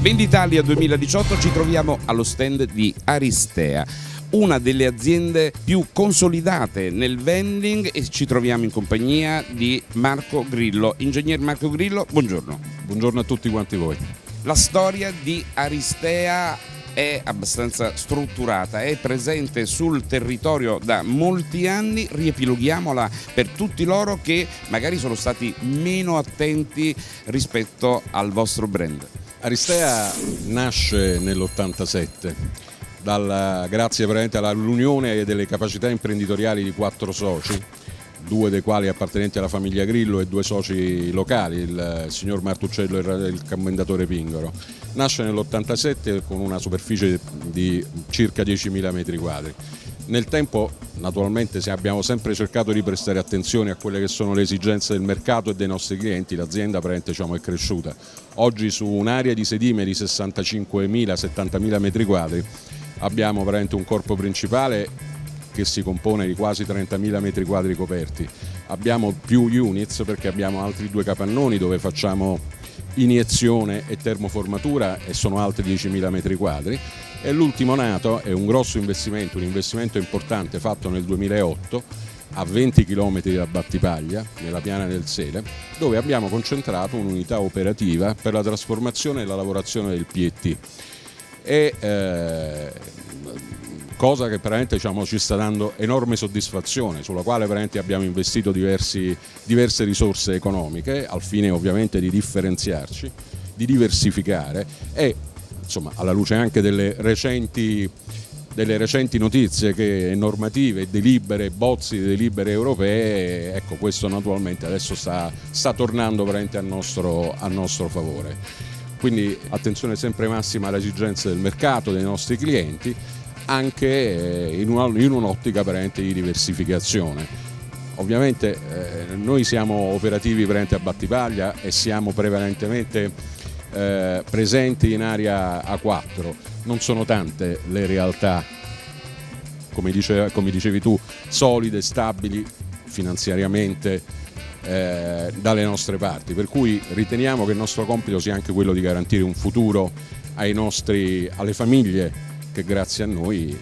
Venditalia 2018 ci troviamo allo stand di Aristea una delle aziende più consolidate nel vending e ci troviamo in compagnia di Marco Grillo. Ingegner Marco Grillo, buongiorno. Buongiorno a tutti quanti voi. La storia di Aristea è abbastanza strutturata, è presente sul territorio da molti anni, riepiloghiamola per tutti loro che magari sono stati meno attenti rispetto al vostro brand. Aristea nasce nell'87 grazie all'unione delle capacità imprenditoriali di quattro soci due dei quali appartenenti alla famiglia Grillo e due soci locali, il signor Martuccello e il commendatore Pingoro. Nasce nell'87 con una superficie di circa 10.000 metri quadri. Nel tempo naturalmente abbiamo sempre cercato di prestare attenzione a quelle che sono le esigenze del mercato e dei nostri clienti, l'azienda diciamo, è cresciuta. Oggi su un'area di sedime di 65.000-70.000 metri quadri abbiamo un corpo principale che si compone di quasi 30.000 metri quadri coperti. Abbiamo più units perché abbiamo altri due capannoni dove facciamo iniezione e termoformatura e sono altri 10.000 metri quadri e l'ultimo nato è un grosso investimento, un investimento importante fatto nel 2008 a 20 km da Battipaglia, nella piana del Sele, dove abbiamo concentrato un'unità operativa per la trasformazione e la lavorazione del PET. E, eh, cosa che veramente diciamo, ci sta dando enorme soddisfazione, sulla quale abbiamo investito diversi, diverse risorse economiche al fine ovviamente di differenziarci, di diversificare e insomma, alla luce anche delle recenti, delle recenti notizie che normative, delibere, bozzi di delibere europee, ecco questo naturalmente adesso sta, sta tornando veramente a nostro, a nostro favore. Quindi attenzione sempre massima alle esigenze del mercato, dei nostri clienti anche eh, in un'ottica veramente di diversificazione. Ovviamente eh, noi siamo operativi a Battipaglia e siamo prevalentemente eh, presenti in area A4, non sono tante le realtà, come, dice, come dicevi tu, solide, stabili finanziariamente eh, dalle nostre parti, per cui riteniamo che il nostro compito sia anche quello di garantire un futuro nostri, alle famiglie che grazie a noi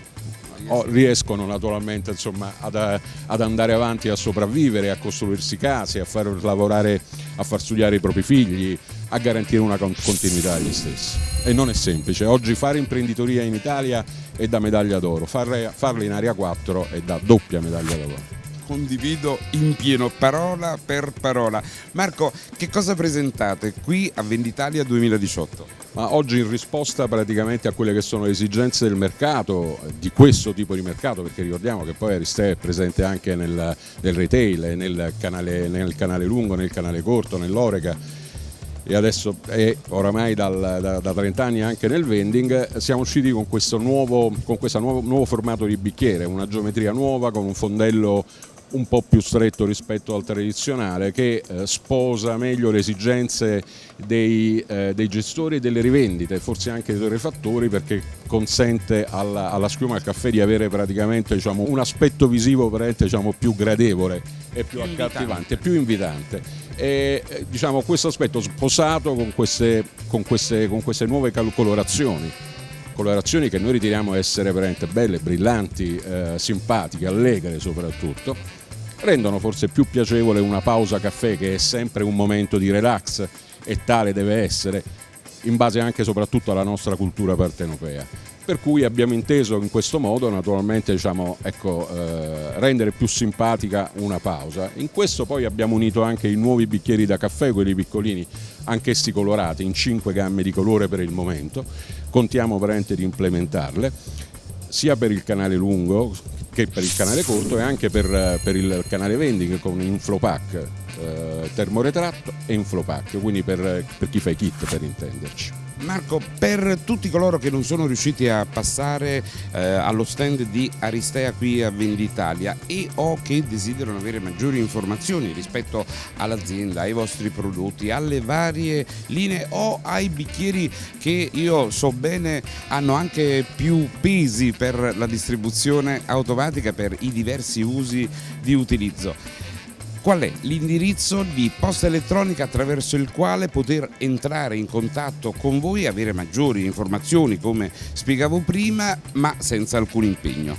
oh, riescono naturalmente insomma, ad, ad, andare avanti a sopravvivere, a costruirsi case, a far lavorare, a far studiare i propri figli, a garantire una continuità agli stessi. E non è semplice, oggi fare imprenditoria in Italia è da medaglia d'oro, farla in area 4 è da doppia medaglia d'oro condivido in pieno, parola per parola. Marco, che cosa presentate qui a Venditalia 2018? Ma oggi in risposta praticamente a quelle che sono le esigenze del mercato, di questo tipo di mercato, perché ricordiamo che poi Aristè è presente anche nel, nel retail, nel canale, nel canale lungo, nel canale corto, nell'Orega, e adesso è oramai dal, da, da, 30 anni anche nel vending, siamo usciti con questo nuovo, con nuovo, nuovo formato di bicchiere, una geometria nuova con un fondello un po' più stretto rispetto al tradizionale che eh, sposa meglio le esigenze dei, eh, dei, gestori e delle rivendite, forse anche dei torrefattori perché consente alla, alla schiuma al caffè di avere praticamente diciamo, un aspetto visivo diciamo, più gradevole e più, più accattivante, più invitante. E, eh, diciamo, questo aspetto sposato con queste, con queste, con queste nuove colorazioni colorazioni che noi riteniamo essere veramente belle, brillanti, eh, simpatiche, allegre soprattutto rendono forse più piacevole una pausa caffè che è sempre un momento di relax e tale deve essere in base anche e soprattutto alla nostra cultura partenopea. Per cui abbiamo inteso in questo modo naturalmente diciamo, ecco, eh, rendere più simpatica una pausa. In questo poi abbiamo unito anche i nuovi bicchieri da caffè, quelli piccolini, anch'essi colorati in cinque gamme di colore per il momento. Contiamo veramente di implementarle sia per il canale lungo che per il canale corto e anche per, per il canale vending con Inflopack eh, termoretratto e Inflopack, quindi per, per chi fa i kit per intenderci. Marco, per tutti coloro che non sono riusciti a passare eh, allo stand di Aristea qui a Venditalia e o che desiderano avere maggiori informazioni rispetto all'azienda, ai vostri prodotti, alle varie linee o ai bicchieri che io so bene hanno anche più pesi per la distribuzione automatica per i diversi usi di utilizzo qual è l'indirizzo di posta elettronica attraverso il quale poter entrare in contatto con voi e avere maggiori informazioni come spiegavo prima ma senza alcun impegno.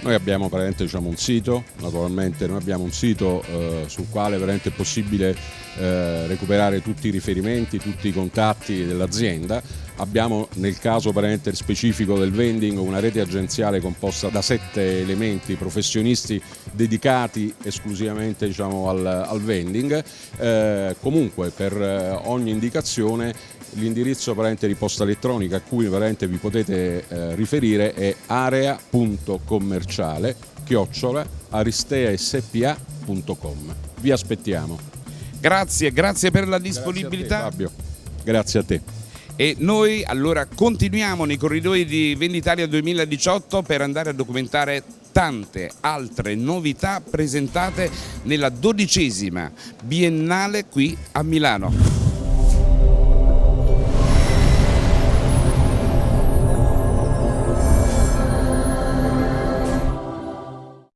Noi abbiamo diciamo, un sito, naturalmente noi abbiamo un sito eh, sul quale è possibile eh, recuperare tutti i riferimenti, tutti i contatti dell'azienda. Abbiamo nel caso specifico del vending una rete agenziale composta da sette elementi professionisti dedicati esclusivamente diciamo, al, al, vending. Eh, comunque per eh, ogni indicazione l'indirizzo di posta elettronica a cui vi potete eh, riferire è area.commerciale chiocciola aristeaspa.com. Vi aspettiamo. Grazie, grazie per la disponibilità. Grazie a te, Fabio. Grazie a te. E noi allora continuiamo nei corridoi di Venditalia 2018 per andare a documentare tante altre novità presentate nella dodicesima biennale qui a Milano.